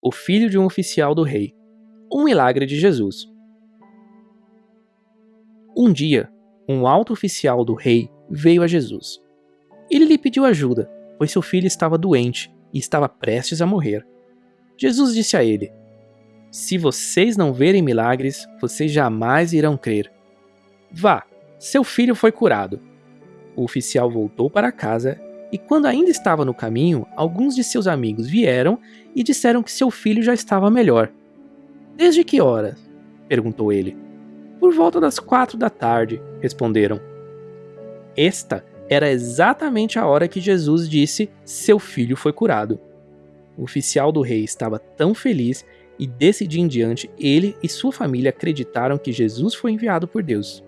o filho de um oficial do rei. Um milagre de Jesus. Um dia, um alto oficial do rei veio a Jesus. Ele lhe pediu ajuda, pois seu filho estava doente e estava prestes a morrer. Jesus disse a ele: Se vocês não verem milagres, vocês jamais irão crer. Vá, seu filho foi curado. O oficial voltou para casa e, quando ainda estava no caminho, alguns de seus amigos vieram e disseram que seu filho já estava melhor. Desde que horas? perguntou ele. Por volta das quatro da tarde, responderam. Esta era exatamente a hora que Jesus disse: Seu filho foi curado. O oficial do rei estava tão feliz e desse dia em diante ele e sua família acreditaram que Jesus foi enviado por Deus.